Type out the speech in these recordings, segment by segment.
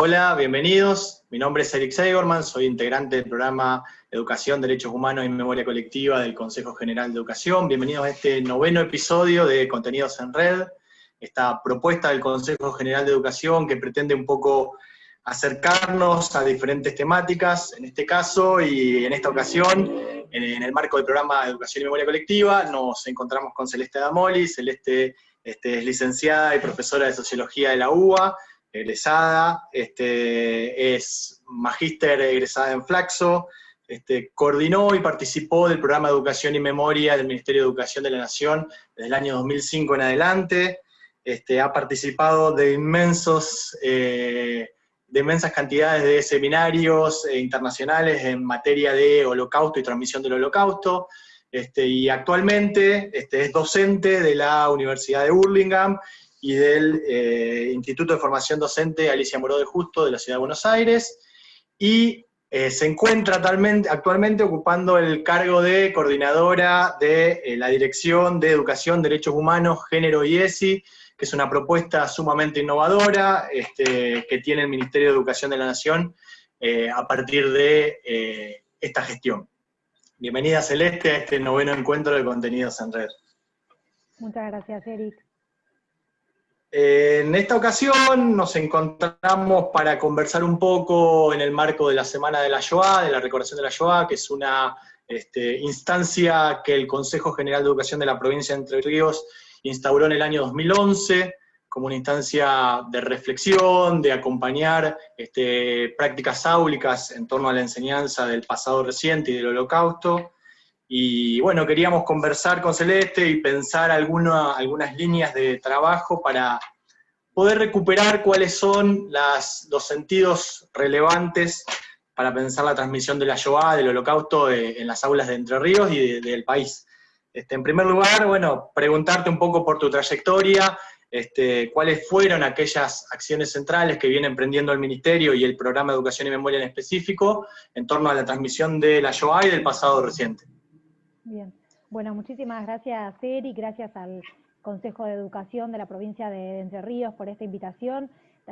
Hola, bienvenidos. Mi nombre es Eric Seigerman, soy integrante del programa Educación, Derechos Humanos y Memoria Colectiva del Consejo General de Educación. Bienvenidos a este noveno episodio de Contenidos en Red, esta propuesta del Consejo General de Educación que pretende un poco acercarnos a diferentes temáticas, en este caso y en esta ocasión, en, el marco del programa Educación y Memoria Colectiva, nos encontramos con Celeste Damoli. Celeste este, es licenciada y profesora de Sociología de la UBA, egresada, este, es magíster egresada en Flaxo, este, coordinó y participó del programa de Educación y Memoria del Ministerio de Educación de la Nación desde el año 2005 en adelante, este, ha participado de inmensos... Eh, inmensas cantidades de seminarios eh, internacionales en materia de holocausto y transmisión del holocausto, este, y actualmente este, es docente de la Universidad de Burlingame y del eh, Instituto de Formación Docente Alicia Moró de Justo de la Ciudad de Buenos Aires, y eh, se encuentra actualmente, ocupando el cargo de coordinadora de la Dirección de Educación, Derechos Humanos, Género y ESI, que es una propuesta sumamente innovadora este, que tiene el Ministerio de Educación de la Nación eh, a partir de eh, esta gestión. Bienvenida Celeste a este noveno encuentro de contenidos en red. Muchas gracias, Eric. En esta ocasión nos encontramos para conversar un poco en el marco de la Semana de la Shoah, de la recordación de la Shoah, que es una este, instancia que el Consejo General de Educación de la provincia de Entre Ríos instauró en el año 2011 como una instancia de reflexión, de acompañar este, prácticas áulicas en torno a la enseñanza del pasado reciente y del holocausto. Y bueno, queríamos conversar con Celeste y pensar algunas líneas de trabajo para poder recuperar cuáles son las, los sentidos relevantes para pensar la transmisión de la Shoah, del holocausto, en las aulas de Entre Ríos y del país. Este, en primer lugar, bueno, preguntarte un poco por tu trayectoria, este, cuáles fueron aquellas acciones centrales que viene emprendiendo el Ministerio y el Programa de Educación y Memoria en específico en torno a la transmisión de la Shoah y del pasado reciente. Bien, bueno, muchísimas gracias Eri, gracias al Consejo de Educación de la provincia de Entre Ríos por esta invitación.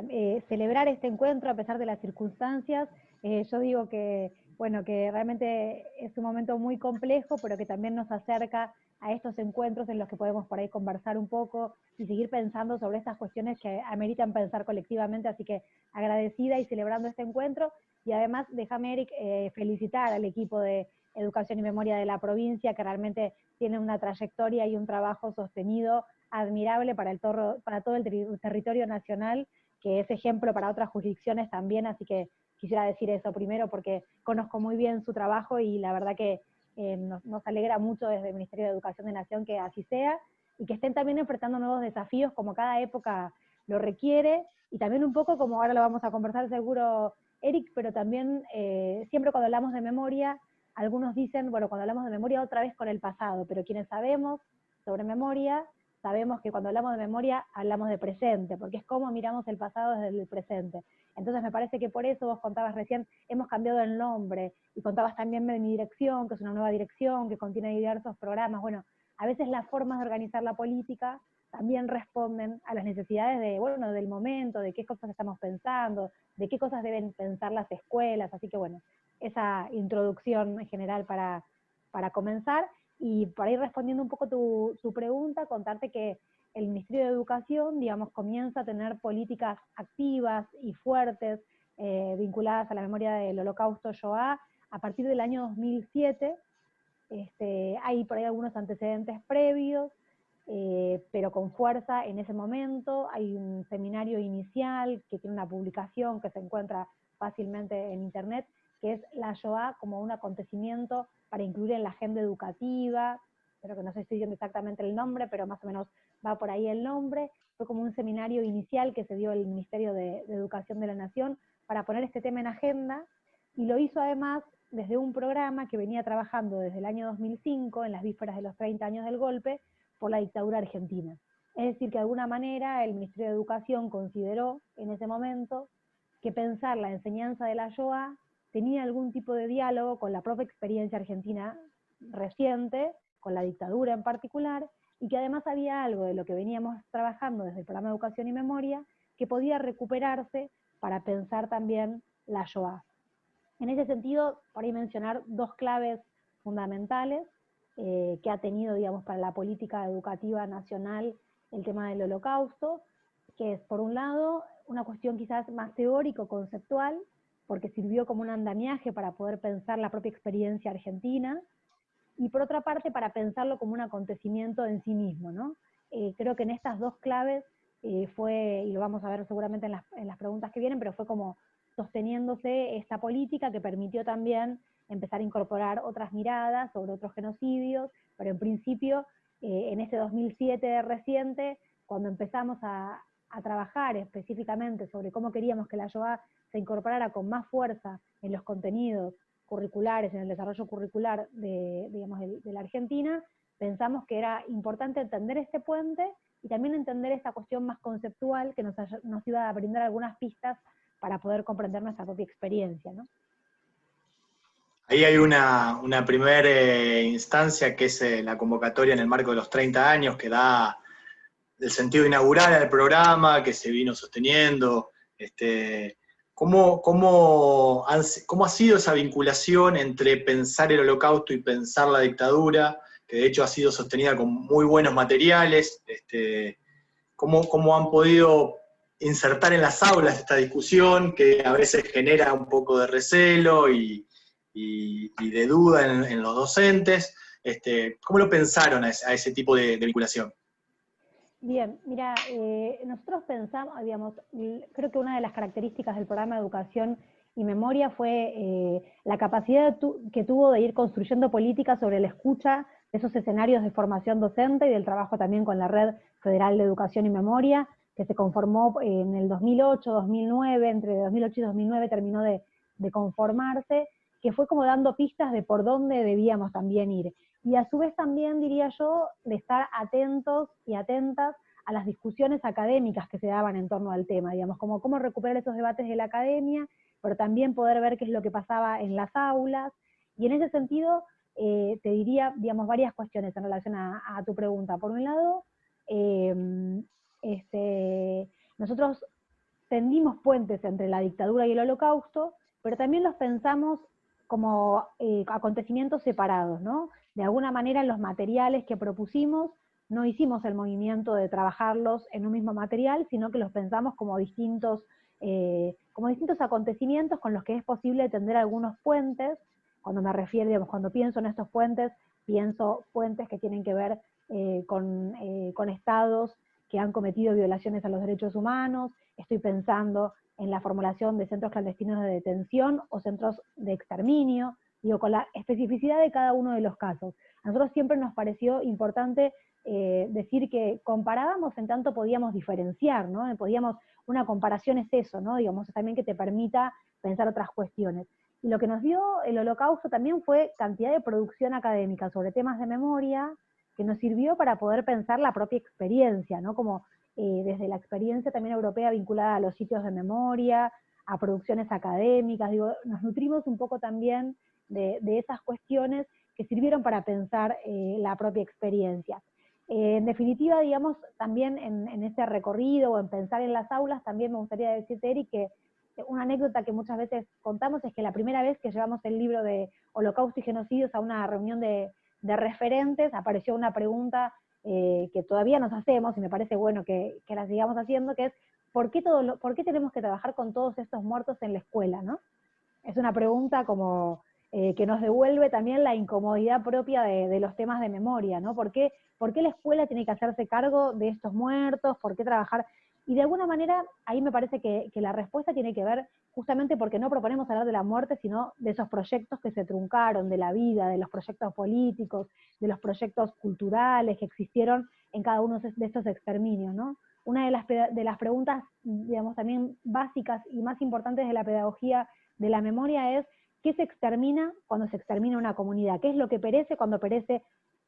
Eh, celebrar este encuentro a pesar de las circunstancias, eh, yo digo que bueno, que realmente es un momento muy complejo, pero que también nos acerca a estos encuentros en los que podemos por ahí conversar un poco y seguir pensando sobre estas cuestiones que ameritan pensar colectivamente, así que agradecida y celebrando este encuentro, y además déjame, Eric, eh, felicitar al equipo de Educación y Memoria de la provincia, que realmente tiene una trayectoria y un trabajo sostenido admirable para, el para todo el territorio nacional, que es ejemplo para otras jurisdicciones también, así que quisiera decir eso primero porque conozco muy bien su trabajo y la verdad que eh, nos, alegra mucho desde el Ministerio de Educación de Nación que así sea y que estén también enfrentando nuevos desafíos como cada época lo requiere. Y también un poco como ahora lo vamos a conversar seguro Eric, pero también eh, siempre cuando hablamos de memoria, algunos dicen, bueno, cuando hablamos de memoria otra vez con el pasado, pero quienes sabemos sobre memoria, sabemos que cuando hablamos de memoria hablamos de presente, porque es como miramos el pasado desde el presente. Entonces me parece que por eso vos contabas recién, hemos cambiado el nombre, y contabas también de mi dirección, que es una nueva dirección, que contiene diversos programas. Bueno, a veces las formas de organizar la política también responden a las necesidades de, bueno, del momento, de qué cosas estamos pensando, de qué cosas deben pensar las escuelas, así que bueno, esa introducción en general para, para comenzar, y para ir respondiendo un poco tu, tu pregunta, contarte que el Ministerio de Educación, digamos, comienza a tener políticas activas y fuertes eh, vinculadas a la memoria del holocausto Shoah a partir del año 2007. Este, hay por ahí algunos antecedentes previos, eh, pero con fuerza en ese momento. Hay un seminario inicial que tiene una publicación que se encuentra fácilmente en internet, que es la Shoah como un acontecimiento para incluir en la agenda educativa, pero que no sé si estoy diciendo exactamente el nombre, pero más o menos va por ahí el nombre, fue como un seminario inicial que se dio el Ministerio de, Educación de la Nación para poner este tema en agenda, y lo hizo además desde un programa que venía trabajando desde el año 2005, en las vísperas de los 30 años del golpe, por la dictadura argentina. Es decir, que de alguna manera el Ministerio de Educación consideró en ese momento que pensar la enseñanza de la Shoah tenía algún tipo de diálogo con la propia experiencia argentina reciente, con la dictadura en particular, y que además había algo de lo que veníamos trabajando desde el programa de Educación y Memoria que podía recuperarse para pensar también la Shoah. En ese sentido, por ahí mencionar dos claves fundamentales eh, que ha tenido, digamos, para la política educativa nacional el tema del holocausto, que es, por un lado, una cuestión quizás más teórico-conceptual, porque sirvió como un andamiaje para poder pensar la propia experiencia argentina, y por otra parte para pensarlo como un acontecimiento en sí mismo. ¿no? Eh, creo que en estas dos claves eh, fue, y lo vamos a ver seguramente en las, en las preguntas que vienen, pero fue como sosteniéndose esta política que permitió también empezar a incorporar otras miradas sobre otros genocidios, pero en principio, eh, en este 2007 reciente, cuando empezamos a, a, trabajar específicamente sobre cómo queríamos que la Shoah se incorporara con más fuerza en los contenidos curriculares, en el desarrollo curricular de, digamos, de, la Argentina, pensamos que era importante entender este puente y también entender esta cuestión más conceptual que nos, nos iba a brindar algunas pistas para poder comprender nuestra propia experiencia. ¿no? Ahí hay una, primera eh, instancia que es eh, la convocatoria en el marco de los 30 años que da el sentido inaugural al programa, que se vino sosteniendo. Este, ¿cómo, cómo, ¿Cómo ha sido esa vinculación entre pensar el holocausto y pensar la dictadura? Que de hecho ha sido sostenida con muy buenos materiales. Este, ¿cómo, ¿Cómo han podido insertar en las aulas esta discusión que a veces genera un poco de recelo y, de duda en, los docentes. Este, ¿Cómo lo pensaron a ese, tipo de, vinculación? Bien, mira, eh, nosotros pensamos, digamos, creo que una de las características del programa de educación y memoria fue eh, la capacidad que tuvo de ir construyendo políticas sobre la escucha de esos escenarios de formación docente y del trabajo también con la Red Federal de Educación y Memoria, que se conformó en el 2008, 2009, entre 2008 y 2009 terminó de, conformarse, que fue como dando pistas de por dónde debíamos también ir. Y a su vez también, diría yo, de estar atentos y atentas a las discusiones académicas que se daban en torno al tema, digamos, como cómo recuperar esos debates de la academia, pero también poder ver qué es lo que pasaba en las aulas. Y en ese sentido, eh, te diría, digamos, varias cuestiones en relación a, tu pregunta. Por un lado, eh, este, nosotros tendimos puentes entre la dictadura y el holocausto, pero también los pensamos como eh, acontecimientos separados, ¿no? De alguna manera los materiales que propusimos no hicimos el movimiento de trabajarlos en un mismo material, sino que los pensamos como distintos, eh, como distintos acontecimientos con los que es posible tender algunos puentes. Cuando me refiero, digamos, cuando pienso en estos puentes, pienso puentes que tienen que ver eh, con, con estados que han cometido violaciones a los derechos humanos, estoy pensando en la formulación de centros clandestinos de detención o centros de exterminio, digo, con la especificidad de cada uno de los casos. A nosotros siempre nos pareció importante eh, decir que comparábamos en tanto podíamos diferenciar, ¿no? Podíamos, una comparación es eso, ¿no? Digamos, también que te permita pensar otras cuestiones. Y lo que nos dio el holocausto también fue cantidad de producción académica sobre temas de memoria, que nos sirvió para poder pensar la propia experiencia, ¿no? Como eh, desde la experiencia también europea vinculada a los sitios de memoria, a producciones académicas, digo, nos nutrimos un poco también de, esas cuestiones que sirvieron para pensar eh, la propia experiencia. Eh, en definitiva, digamos, también en, en, ese recorrido o en pensar en las aulas, también me gustaría decirte, Eric, que una anécdota que muchas veces contamos es que la primera vez que llevamos el libro de Holocausto y Genocidios a una reunión de, de referentes, apareció una pregunta eh, que todavía nos hacemos, y me parece bueno que, la sigamos haciendo, que es, ¿por qué, todo ¿por qué tenemos que trabajar con todos estos muertos en la escuela? ¿no? Es una pregunta como eh, que nos devuelve también la incomodidad propia de, los temas de memoria, ¿no? ¿Por qué, ¿Por qué la escuela tiene que hacerse cargo de estos muertos? ¿Por qué trabajar? Y de alguna manera, ahí me parece que, la respuesta tiene que ver justamente porque no proponemos hablar de la muerte, sino de esos proyectos que se truncaron, de la vida, de los proyectos políticos, de los proyectos culturales que existieron en cada uno de estos exterminios, ¿no? Una de las, de las preguntas, digamos, también básicas y más importantes de la pedagogía de la memoria es, ¿qué se extermina cuando se extermina una comunidad? ¿Qué es lo que perece cuando perece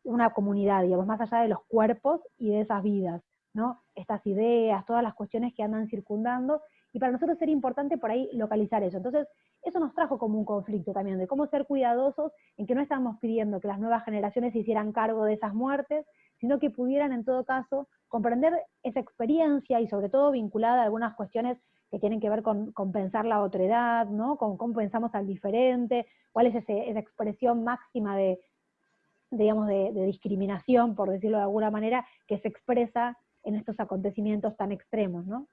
una comunidad, digamos, más allá de los cuerpos y de esas vidas? Estas ideas, todas las cuestiones que andan circundando, y para nosotros era importante por ahí localizar eso. Entonces, eso nos trajo como un conflicto también, de cómo ser cuidadosos en que no estamos pidiendo que las nuevas generaciones se hicieran cargo de esas muertes, sino que pudieran en todo caso comprender esa experiencia y sobre todo vinculada a algunas cuestiones que tienen que ver con, pensar la otredad, ¿no? Con cómo pensamos al diferente, cuál es esa expresión máxima de, digamos, de, discriminación, por decirlo de alguna manera, que se expresa en estos acontecimientos tan extremos, ¿no?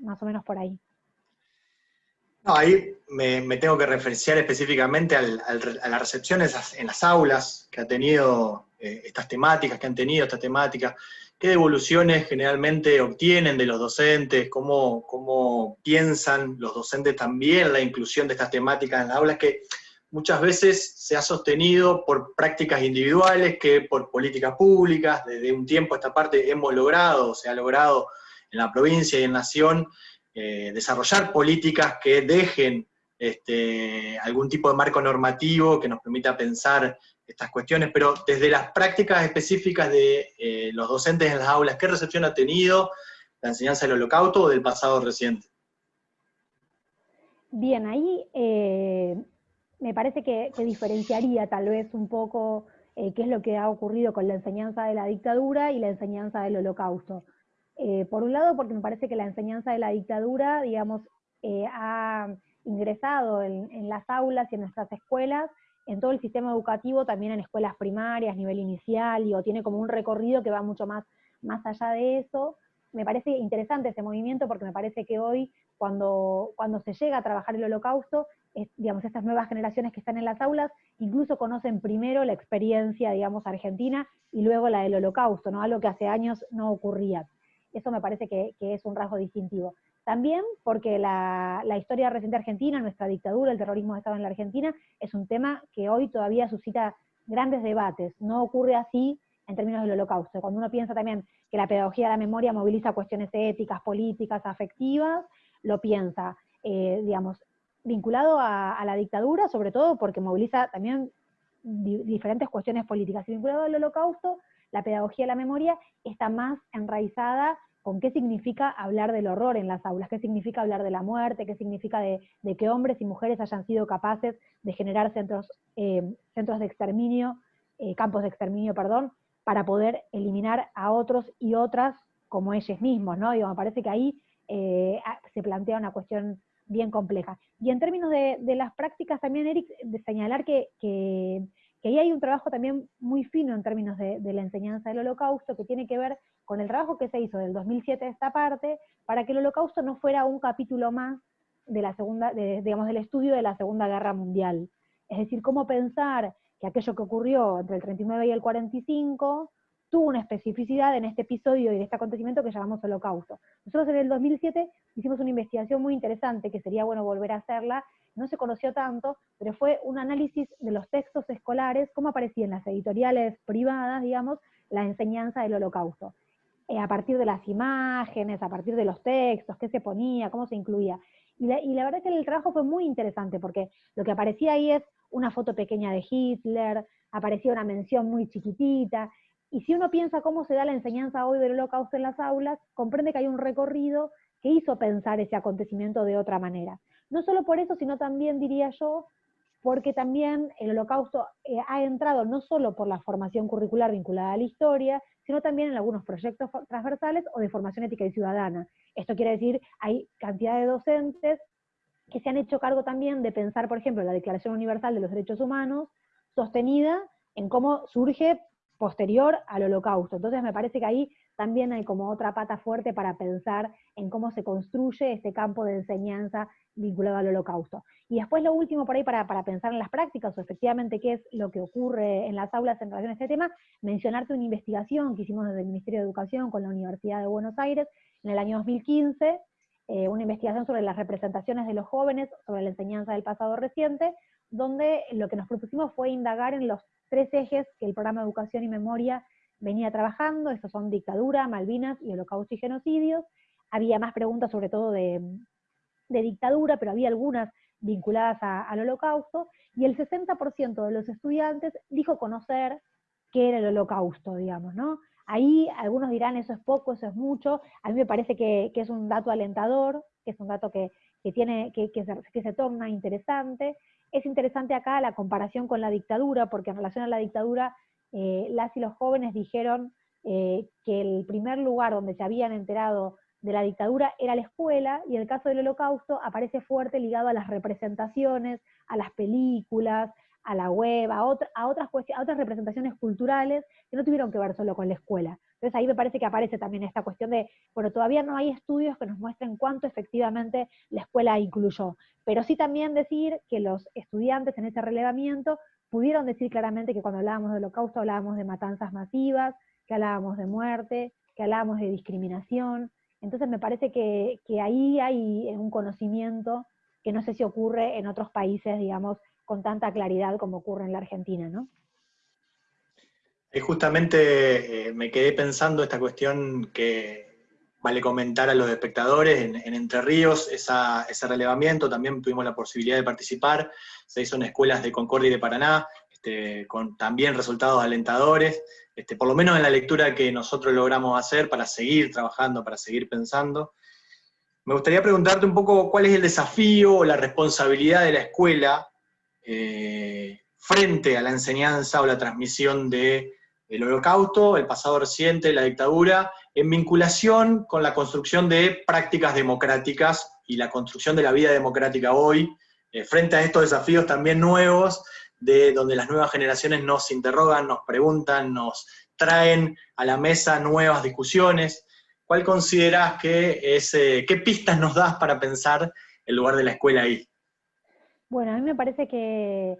Más o menos por ahí. Ahí me, tengo que referenciar específicamente a las recepciones en las aulas que ha tenido eh, estas temáticas, que han tenido estas temáticas, qué devoluciones generalmente obtienen de los docentes, cómo, cómo piensan los docentes también la inclusión de estas temáticas en las aulas, que muchas veces se ha sostenido por prácticas individuales que por políticas públicas, desde un tiempo a esta parte hemos logrado, se ha logrado en la provincia y en Nación, eh, desarrollar políticas que dejen este, algún tipo de marco normativo que nos permita pensar estas cuestiones, pero desde las prácticas específicas de eh, los docentes en las aulas, ¿qué recepción ha tenido la enseñanza del holocausto o del pasado reciente? Bien, ahí eh, me parece que, diferenciaría tal vez un poco qué es lo que ha ocurrido con la enseñanza de la dictadura y la enseñanza del holocausto. Eh, por un lado, porque me parece que la enseñanza de la dictadura, digamos, eh, ha ingresado en, las aulas y en nuestras escuelas, en todo el sistema educativo, también en escuelas primarias, nivel inicial, o tiene como un recorrido que va mucho más, más allá de eso. Me parece interesante ese movimiento porque me parece que hoy, cuando, cuando se llega a trabajar el holocausto, digamos, estas nuevas generaciones que están en las aulas, incluso conocen primero la experiencia, digamos, argentina y luego la del holocausto, ¿no? Algo que hace años no ocurría. Eso me parece que, es un rasgo distintivo. También porque la, historia reciente argentina, nuestra dictadura, el terrorismo de Estado en la Argentina, es un tema que hoy todavía suscita grandes debates. No ocurre así en términos del holocausto. Cuando uno piensa también que la pedagogía de la memoria moviliza cuestiones éticas, políticas, afectivas, lo piensa, eh, digamos, vinculado a, la dictadura, sobre todo porque moviliza también diferentes cuestiones políticas. Y vinculado al holocausto, la pedagogía de la memoria está más enraizada con qué significa hablar del horror en las aulas, qué significa hablar de la muerte, qué significa de, que hombres y mujeres hayan sido capaces de generar centros, eh, centros de exterminio, eh, campos de exterminio, perdón, para poder eliminar a otros y otras como ellos mismos, ¿no? Digo, me parece que ahí eh, se plantea una cuestión bien compleja. Y en términos de, las prácticas también, Eric, de señalar que que ahí hay un trabajo también muy fino en términos de, la enseñanza del holocausto, que tiene que ver con el trabajo que se hizo del 2007 a esta parte, para que el holocausto no fuera un capítulo más de la segunda, digamos, del estudio de la Segunda Guerra Mundial. Es decir, cómo pensar que aquello que ocurrió entre el 39 y el 45 tuvo una especificidad en este episodio y en este acontecimiento que llamamos holocausto. Nosotros en el 2007 hicimos una investigación muy interesante, que sería bueno volver a hacerla, no se conoció tanto, pero fue un análisis de los textos escolares, cómo aparecía en las editoriales privadas, digamos, la enseñanza del holocausto. Eh, a partir de las imágenes, a partir de los textos, qué se ponía, cómo se incluía. Y la, verdad que el trabajo fue muy interesante, porque lo que aparecía ahí es una foto pequeña de Hitler, aparecía una mención muy chiquitita, y si uno piensa cómo se da la enseñanza hoy del holocausto en las aulas, comprende que hay un recorrido que hizo pensar ese acontecimiento de otra manera. No solo por eso, sino también, diría yo, porque también el holocausto eh, ha entrado no solo por la formación curricular vinculada a la historia, sino también en algunos proyectos transversales o de formación ética y ciudadana. Esto quiere decir, hay cantidad de docentes que se han hecho cargo también de pensar, por ejemplo, la Declaración Universal de los Derechos Humanos, sostenida en cómo surge posterior al holocausto. Entonces me parece que ahí también hay como otra pata fuerte para pensar en cómo se construye este campo de enseñanza vinculado al holocausto. Y después lo último por ahí para, pensar en las prácticas o efectivamente qué es lo que ocurre en las aulas en relación a este tema, mencionarte una investigación que hicimos desde el Ministerio de Educación con la Universidad de Buenos Aires en el año 2015, eh, una investigación sobre las representaciones de los jóvenes, sobre la enseñanza del pasado reciente, donde lo que nos propusimos fue indagar en los tres ejes que el programa de Educación y Memoria venía trabajando, estos son dictadura, Malvinas y holocausto y genocidios. Había más preguntas sobre todo de, dictadura, pero había algunas vinculadas al holocausto, y el 60% de los estudiantes dijo conocer qué era el holocausto, digamos, ¿no? Ahí algunos dirán eso es poco, eso es mucho, a mí me parece que, es un dato alentador, que es un dato que, tiene, que, se, que se torna interesante. Es interesante acá la comparación con la dictadura, porque en relación a la dictadura eh, las y los jóvenes dijeron eh, que el primer lugar donde se habían enterado de la dictadura era la escuela, y el caso del holocausto aparece fuerte ligado a las representaciones, a las películas, a la web, a, otras a otras representaciones culturales que no tuvieron que ver solo con la escuela. Entonces ahí me parece que aparece también esta cuestión de, bueno, todavía no hay estudios que nos muestren cuánto efectivamente la escuela incluyó, pero sí también decir que los estudiantes en ese relevamiento pudieron decir claramente que cuando hablábamos de holocausto hablábamos de matanzas masivas, que hablábamos de muerte, que hablábamos de discriminación. Entonces me parece que, que ahí hay un conocimiento que no sé si ocurre en otros países, digamos, con tanta claridad como ocurre en la Argentina, ¿no? Justamente eh, me quedé pensando esta cuestión que vale comentar a los espectadores en, Entre Ríos, ese relevamiento, también tuvimos la posibilidad de participar, se hizo en escuelas de Concordia y de Paraná, este, con también resultados alentadores, este, por lo menos en la lectura que nosotros logramos hacer para seguir trabajando, para seguir pensando. Me gustaría preguntarte un poco cuál es el desafío o la responsabilidad de la escuela eh, frente a la enseñanza o la transmisión del holocausto, el pasado reciente, la dictadura, en vinculación con la construcción de prácticas democráticas y la construcción de la vida democrática hoy, eh, frente a estos desafíos también nuevos, de donde las nuevas generaciones nos interrogan, nos preguntan, nos traen a la mesa nuevas discusiones. ¿Cuál consideras que es, eh, qué pistas nos das para pensar el lugar de la escuela ahí? Bueno, a mí me parece que,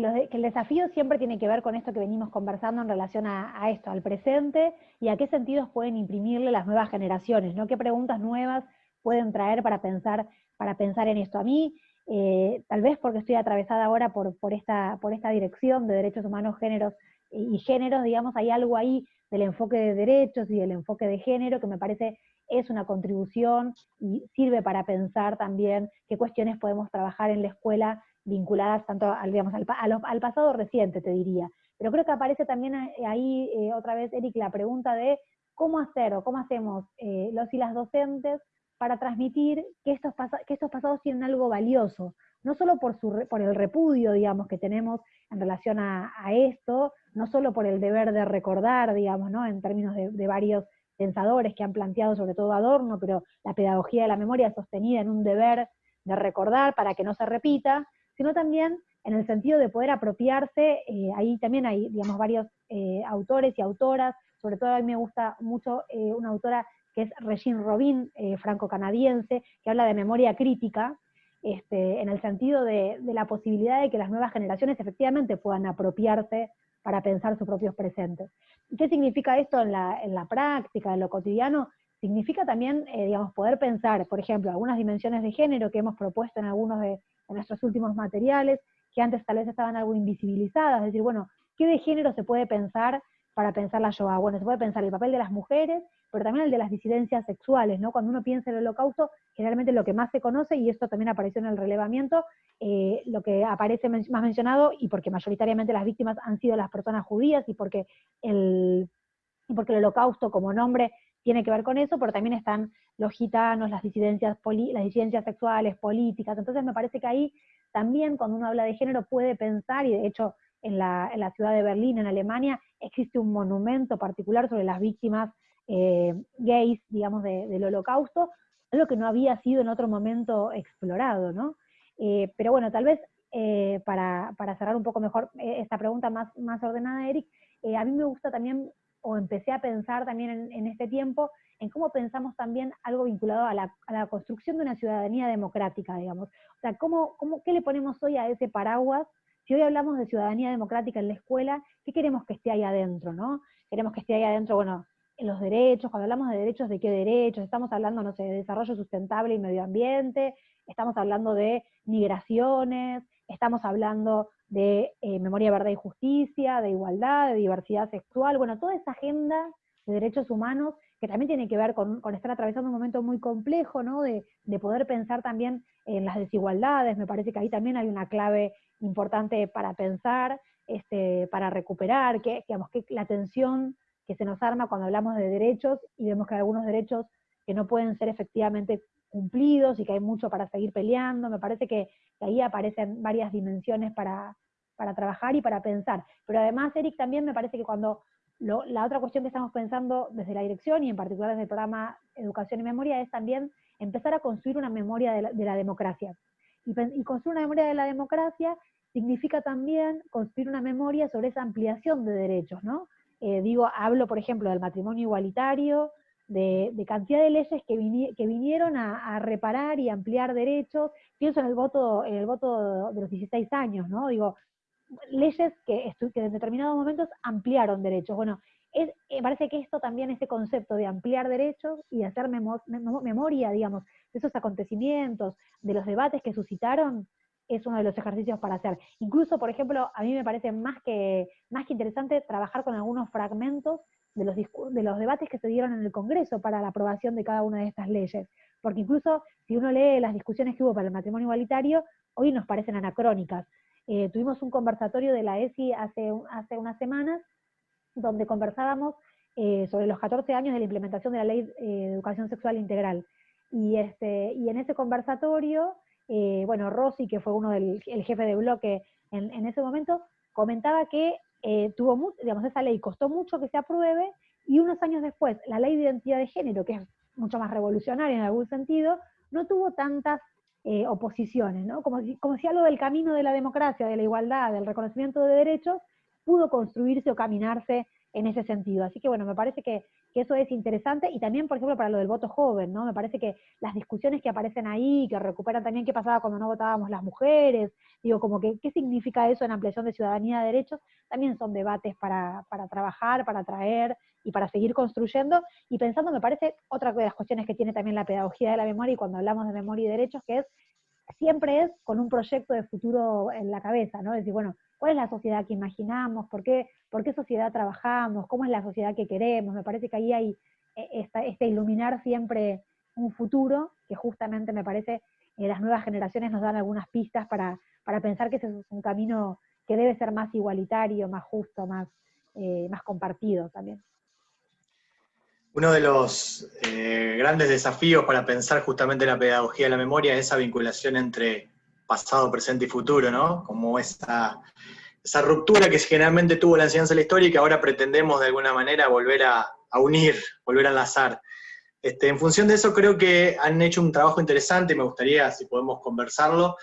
el desafío siempre tiene que ver con esto que venimos conversando en relación a, esto, al presente, y a qué sentidos pueden imprimirle las nuevas generaciones, ¿no? ¿Qué preguntas nuevas pueden traer para pensar, para pensar en esto? A mí, eh, tal vez porque estoy atravesada ahora por, por, esta, por esta dirección de derechos humanos, géneros y, y géneros, digamos, hay algo ahí del enfoque de derechos y del enfoque de género que me parece es una contribución y sirve para pensar también qué cuestiones podemos trabajar en la escuela vinculadas tanto al, digamos, al, pasado reciente, te diría. Pero creo que aparece también eh, ahí eh, otra vez, Eric, la pregunta de cómo hacer o cómo hacemos eh, los y las docentes para transmitir que estos, que estos pasados tienen algo valioso, no solo por, su, por el repudio, digamos, que tenemos en relación a, esto, no solo por el deber de recordar, digamos, ¿no? en términos de varios pensadores que han planteado sobre todo Adorno, pero la pedagogía de la memoria sostenida en un deber de recordar para que no se repita, sino también en el sentido de poder apropiarse, eh, ahí también hay, digamos, varios eh, autores y autoras, sobre todo a mí me gusta mucho eh, una autora que es Regine Robin, franco-canadiense, que habla de memoria crítica, este, en el sentido de, de, la posibilidad de que las nuevas generaciones efectivamente puedan apropiarse para pensar sus propios presentes. ¿Qué significa esto en la, práctica, en lo cotidiano? Significa también, eh, digamos, poder pensar, por ejemplo, algunas dimensiones de género que hemos propuesto en algunos de, nuestros últimos materiales, que antes tal vez estaban algo invisibilizadas, es decir, bueno, ¿qué de género se puede pensar para pensar la Shoah? Bueno, se puede pensar el papel de las mujeres, pero también el de las disidencias sexuales, ¿no? Cuando uno piensa en el holocausto, generalmente lo que más se conoce, y esto también apareció en el relevamiento, eh, lo que aparece más mencionado, y porque mayoritariamente las víctimas han sido las personas judías, y porque el, y porque el holocausto como nombre tiene que ver con eso, pero también están los gitanos, las disidencias, las disidencias sexuales, políticas, entonces me parece que ahí también cuando uno habla de género puede pensar, y de hecho en la, en la ciudad de Berlín, en Alemania, existe un monumento particular sobre las víctimas eh, gays, digamos, del holocausto, algo que no había sido en otro momento explorado, ¿no? Eh, pero bueno, tal vez eh, para, cerrar un poco mejor esta pregunta más, más ordenada, Eric, a mí me gusta también, o empecé a pensar también en, este tiempo, en cómo pensamos también algo vinculado a la, construcción de una ciudadanía democrática, digamos. O sea, ¿cómo, cómo, ¿qué le ponemos hoy a ese paraguas? Si hoy hablamos de ciudadanía democrática en la escuela, ¿qué queremos que esté ahí adentro, no? Queremos que esté ahí adentro, bueno, en los derechos, cuando hablamos de derechos, ¿de qué derechos? Estamos hablando, no sé, de desarrollo sustentable y medio ambiente, estamos hablando de migraciones, estamos hablando de eh, memoria, verdad y justicia, de igualdad, de diversidad sexual, bueno, toda esa agenda de derechos humanos que también tiene que ver con, estar atravesando un momento muy complejo, ¿no? De, poder pensar también en las desigualdades, me parece que ahí también hay una clave importante para pensar, este, para recuperar, que, digamos, que la atención que se nos arma cuando hablamos de derechos y vemos que hay algunos derechos que no pueden ser efectivamente cumplidos y que hay mucho para seguir peleando. Me parece que, ahí aparecen varias dimensiones para, trabajar y para pensar. Pero además, Eric, también me parece que cuando la otra cuestión que estamos pensando desde la dirección y en particular desde el programa Educación y Memoria es también empezar a construir una memoria de la, democracia. Y, y, construir una memoria de la democracia significa también construir una memoria sobre esa ampliación de derechos, ¿no? Eh, digo, hablo, por ejemplo, del matrimonio igualitario, de, cantidad de leyes que, vinieron a, reparar y ampliar derechos. Pienso en el voto, en el voto de los 16 años, ¿no? Digo, leyes que, en determinados momentos ampliaron derechos. Bueno, eh, parece que esto también, ese concepto de ampliar derechos y hacer memoria, digamos, de esos acontecimientos, de los debates que suscitaron, es uno de los ejercicios para hacer. Incluso, por ejemplo, a mí me parece más que, más que interesante trabajar con algunos fragmentos de los, de los debates que se dieron en el Congreso para la aprobación de cada una de estas leyes. Porque incluso si uno lee las discusiones que hubo para el matrimonio igualitario, hoy nos parecen anacrónicas. Eh, tuvimos un conversatorio de la ESI hace, hace unas semanas, donde conversábamos eh, sobre los 14 años de la implementación de la Ley eh, de Educación Sexual Integral. Y, este, y en ese conversatorio, bueno, Rossi, que fue uno del el jefe de bloque en, en ese momento, comentaba que tuvo, digamos, esa ley costó mucho que se apruebe, y unos años después, la ley de identidad de género, que es mucho más revolucionaria en algún sentido, no tuvo tantas eh, oposiciones, ¿no? Como si, como si algo del camino de la democracia, de la igualdad, del reconocimiento de derechos, pudo construirse o caminarse en ese sentido. Así que bueno, me parece que, eso es interesante y también, por ejemplo, para lo del voto joven, ¿no? Me parece que las discusiones que aparecen ahí, que recuperan también qué pasaba cuando no votábamos las mujeres, digo, como que qué significa eso en ampliación de ciudadanía de derechos, también son debates para, para trabajar, para traer y para seguir construyendo y pensando, me parece, otra de las cuestiones que tiene también la pedagogía de la memoria y cuando hablamos de memoria y derechos, que es siempre es con un proyecto de futuro en la cabeza, ¿no? Es decir, bueno, ¿cuál es la sociedad que imaginamos? ¿Por qué, sociedad trabajamos? ¿Cómo es la sociedad que queremos? Me parece que ahí hay eh, este iluminar siempre un futuro, que justamente me parece eh, las nuevas generaciones nos dan algunas pistas para, pensar que ese es un camino que debe ser más igualitario, más justo, más, eh, compartido también. Uno de los eh, grandes desafíos para pensar justamente la pedagogía de la memoria es esa vinculación entre pasado, presente y futuro, ¿no? Como esa, esa ruptura que generalmente tuvo la enseñanza de la historia y que ahora pretendemos de alguna manera volver a, unir, volver a enlazar. Este, en función de eso creo que han hecho un trabajo interesante, me gustaría si podemos conversarlo,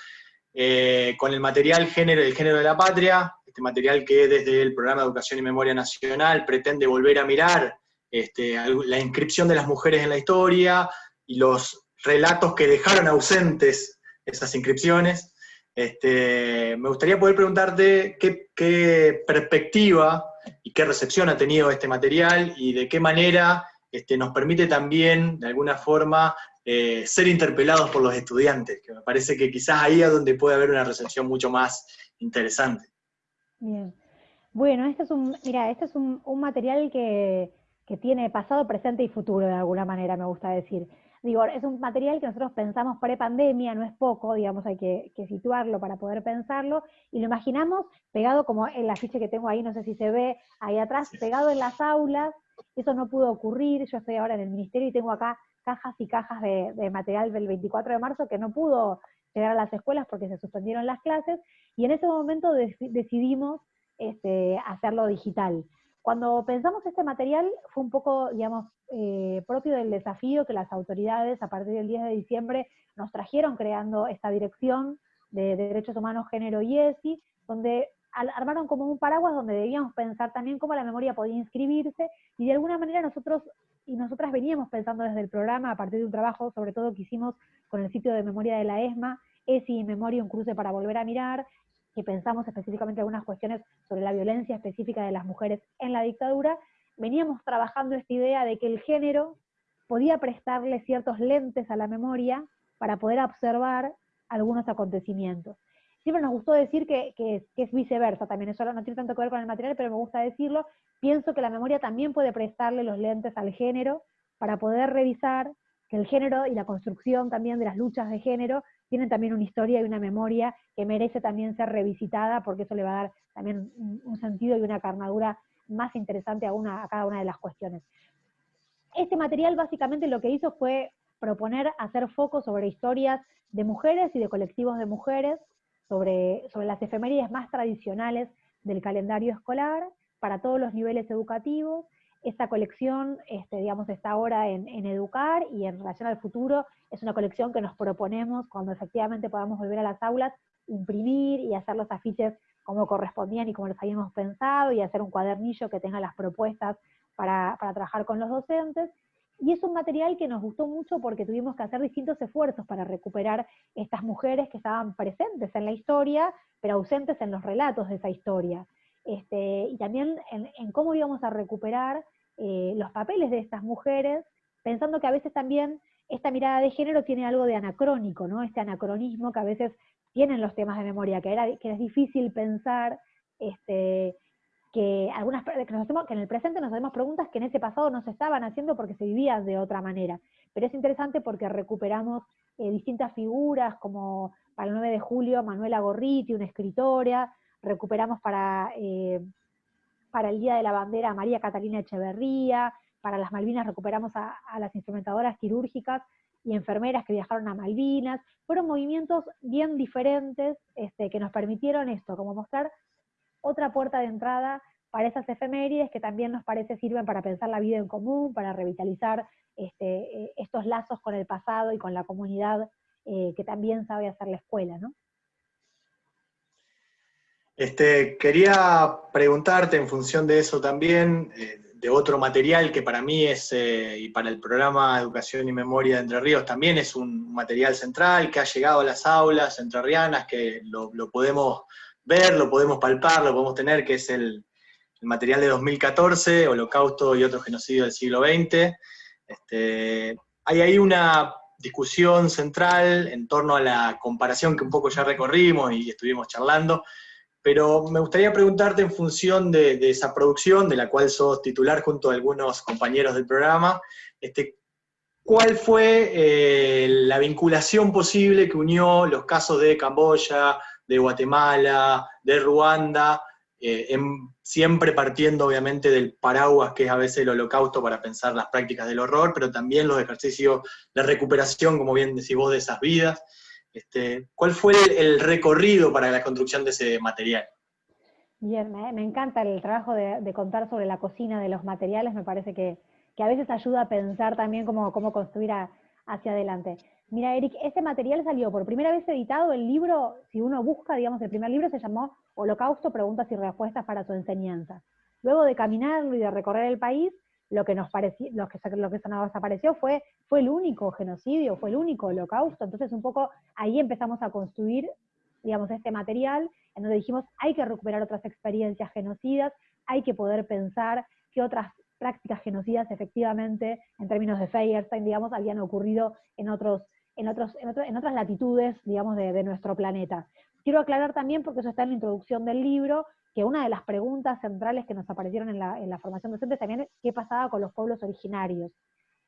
eh, con el material Género el Género de la Patria, este material que desde el Programa de Educación y Memoria Nacional pretende volver a mirar este, la inscripción de las mujeres en la historia y los relatos que dejaron ausentes esas inscripciones. Este, me gustaría poder preguntarte qué, perspectiva y qué recepción ha tenido este material y de qué manera este, nos permite también, de alguna forma, eh, ser interpelados por los estudiantes, que me parece que quizás ahí es donde puede haber una recepción mucho más interesante. Bien. Bueno, este es un, mira, este es un material que, que tiene pasado, presente y futuro de alguna manera, me gusta decir. Digo, es un material que nosotros pensamos pre-pandemia, no es poco, digamos, hay que, situarlo para poder pensarlo, y lo imaginamos pegado como en la ficha que tengo ahí, no sé si se ve ahí atrás, pegado en las aulas, eso no pudo ocurrir, yo estoy ahora en el ministerio y tengo acá cajas y cajas de, material del 24 de marzo que no pudo llegar a las escuelas porque se suspendieron las clases, y en ese momento decidimos este, hacerlo digital. Cuando pensamos este material fue un poco, digamos, eh, propio del desafío que las autoridades a partir del 10 de diciembre nos trajeron creando esta dirección de, Derechos Humanos, Género y ESI, donde armaron como un paraguas donde debíamos pensar también cómo la memoria podía inscribirse, y de alguna manera nosotros y nosotras veníamos pensando desde el programa, a partir de un trabajo sobre todo que hicimos con el sitio de memoria de la ESMA, ESI y Memoria, un cruce para volver a mirar, que pensamos específicamente algunas cuestiones sobre la violencia específica de las mujeres en la dictadura, veníamos trabajando esta idea de que el género podía prestarle ciertos lentes a la memoria para poder observar algunos acontecimientos. Siempre nos gustó decir que, es viceversa también, eso no tiene tanto que ver con el material, pero me gusta decirlo. Pienso que la memoria también puede prestarle los lentes al género para poder revisar que el género y la construcción también de las luchas de género tienen también una historia y una memoria que merece también ser revisitada, porque eso le va a dar también un, sentido y una carnadura más interesante a, a cada una de las cuestiones. Este material básicamente lo que hizo fue proponer hacer foco sobre historias de mujeres y de colectivos de mujeres, sobre, sobre las efemérides más tradicionales del calendario escolar, para todos los niveles educativos. Esta colección, este, digamos, está ahora en, Educar y en relación al futuro es una colección que nos proponemos cuando efectivamente podamos volver a las aulas, imprimir y hacer los afiches como correspondían y como los habíamos pensado y hacer un cuadernillo que tenga las propuestas para, para trabajar con los docentes. Y es un material que nos gustó mucho porque tuvimos que hacer distintos esfuerzos para recuperar estas mujeres que estaban presentes en la historia, pero ausentes en los relatos de esa historia. Este, y también en, cómo íbamos a recuperar eh, los papeles de estas mujeres, pensando que a veces también esta mirada de género tiene algo de anacrónico, ¿no? Este anacronismo que a veces tienen los temas de memoria, que, era, que es difícil pensar este, que algunas que, que en el presente nos hacemos preguntas que en ese pasado no se estaban haciendo porque se vivía de otra manera. Pero es interesante porque recuperamos eh, distintas figuras, como para el 9 de julio Manuela Gorriti, una escritora, recuperamos para, eh, para el Día de la Bandera a María Catalina Echeverría, para las Malvinas recuperamos a, las instrumentadoras quirúrgicas y enfermeras que viajaron a Malvinas. Fueron movimientos bien diferentes este, que nos permitieron esto, como mostrar otra puerta de entrada para esas efemérides que también nos parece sirven para pensar la vida en común, para revitalizar este, eh, estos lazos con el pasado y con la comunidad eh, que también sabe hacer la escuela, ¿no? Este, quería preguntarte en función de eso también, eh, de otro material que para mí es, y para el programa Educación y Memoria de Entre Ríos también es un material central que ha llegado a las aulas entrerrianas, que lo, podemos ver, lo podemos palpar, lo podemos tener, que es el, material de 2014, Holocausto y otros genocidios del siglo XX. Este, hay ahí una discusión central en torno a la comparación que un poco ya recorrimos y estuvimos charlando, pero me gustaría preguntarte en función de, esa producción, de la cual sos titular junto a algunos compañeros del programa, este, ¿cuál fue eh, la vinculación posible que unió los casos de Camboya, de Guatemala, de Ruanda, eh, siempre partiendo obviamente del paraguas que es a veces el holocausto para pensar las prácticas del horror, pero también los ejercicios de recuperación, como bien decís vos, de esas vidas. Este, ¿Cuál fue el, recorrido para la construcción de ese material? Bien, me, encanta el trabajo de, contar sobre la cocina de los materiales, me parece que, a veces ayuda a pensar también cómo, cómo construir hacia adelante. Mira, Eric, este material salió por primera vez editado, el libro, si uno busca, digamos, el primer libro se llamó Holocausto, Preguntas y Respuestas para su enseñanza. Luego de caminarlo y de recorrer el país, lo que nos pareció, lo que, lo que nos apareció fue, fue el único genocidio, fue el único holocausto. Entonces, un poco ahí empezamos a construir, digamos, este material, en donde dijimos, hay que recuperar otras experiencias genocidas, hay que poder pensar qué otras prácticas genocidas efectivamente, en términos de Feyerstein, digamos, habían ocurrido en otros en, otros, en, otras latitudes, digamos, de, nuestro planeta. Quiero aclarar también, porque eso está en la introducción del libro, que una de las preguntas centrales que nos aparecieron en la, formación docente también es qué pasaba con los pueblos originarios.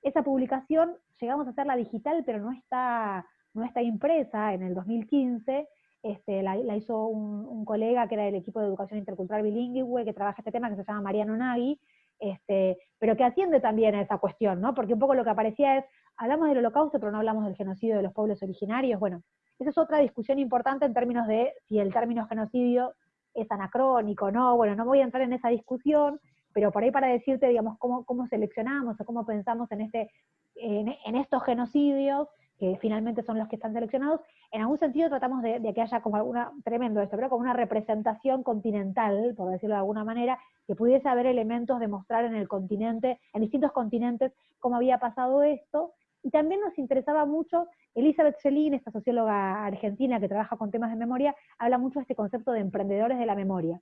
Esa publicación llegamos a hacerla digital, pero no está, no está impresa en el 2015, este, la, hizo un, colega que era del equipo de educación intercultural bilingüe, que trabaja este tema, que se llama Mariano Nagui, este, pero que atiende también a esa cuestión, ¿no? Porque un poco lo que aparecía es, hablamos del holocausto, pero no hablamos del genocidio de los pueblos originarios. Bueno, esa es otra discusión importante en términos de si el término genocidio es anacrónico, ¿no? Bueno, no voy a entrar en esa discusión, pero por ahí para decirte, digamos, cómo, cómo seleccionamos o cómo pensamos en, este, en, estos genocidios, que finalmente son los que están seleccionados, en algún sentido tratamos de, que haya como alguna, tremendo esto, pero como una representación continental, por decirlo de alguna manera, que pudiese haber elementos de mostrar en el continente, en distintos continentes, cómo había pasado esto, y también nos interesaba mucho, Elizabeth Selin, esta socióloga argentina que trabaja con temas de memoria, habla mucho de este concepto de emprendedores de la memoria.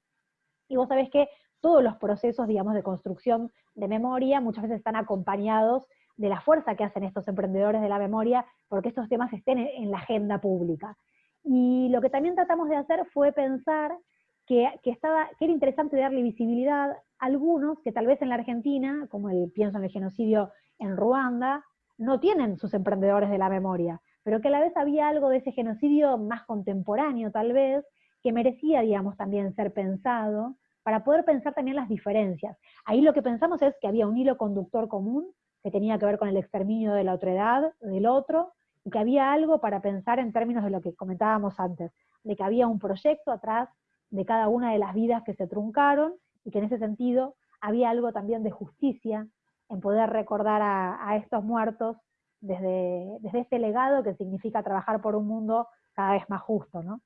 Y vos sabés que todos los procesos, digamos, de construcción de memoria muchas veces están acompañados de la fuerza que hacen estos emprendedores de la memoria porque estos temas estén en la agenda pública. Y lo que también tratamos de hacer fue pensar que, estaba, que era interesante darle visibilidad a algunos que tal vez en la Argentina, como el pienso en el genocidio en Ruanda, no tienen sus emprendedores de la memoria, pero que a la vez había algo de ese genocidio más contemporáneo tal vez, que merecía, digamos, también ser pensado, para poder pensar también las diferencias. Ahí lo que pensamos es que había un hilo conductor común que tenía que ver con el exterminio de la otredad, del otro, y que había algo para pensar en términos de lo que comentábamos antes, de que había un proyecto atrás de cada una de las vidas que se truncaron, y que en ese sentido había algo también de justicia en poder recordar a, estos muertos desde, desde este legado que significa trabajar por un mundo cada vez más justo, ¿no?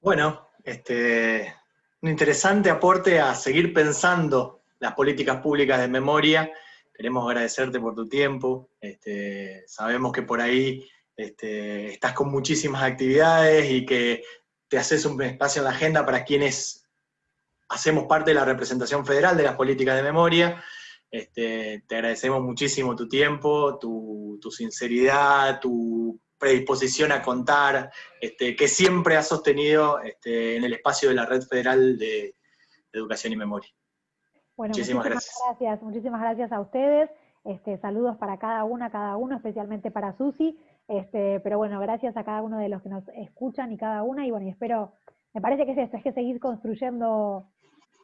Bueno, este, un interesante aporte a seguir pensando las políticas públicas de memoria. Queremos agradecerte por tu tiempo. Este, sabemos que por ahí este, estás con muchísimas actividades y que te haces un espacio en la agenda para quienes hacemos parte de la representación federal de las políticas de memoria. Este, te agradecemos muchísimo tu tiempo, tu, sinceridad, tu predisposición a contar, este, que siempre has sostenido este, en el espacio de la Red Federal de, Educación y Memoria. muchísimas, gracias. Muchísimas gracias a ustedes. Este, saludos para cada una, cada uno, especialmente para Susi. Este, pero bueno, gracias a cada uno de los que nos escuchan y cada una. Y bueno, y espero, me parece que es esto, es que seguir construyendo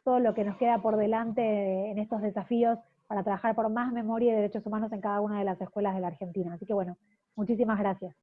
todo lo que nos queda por delante en estos desafíos para trabajar por más memoria y derechos humanos en cada una de las escuelas de la Argentina. Así que bueno, muchísimas gracias.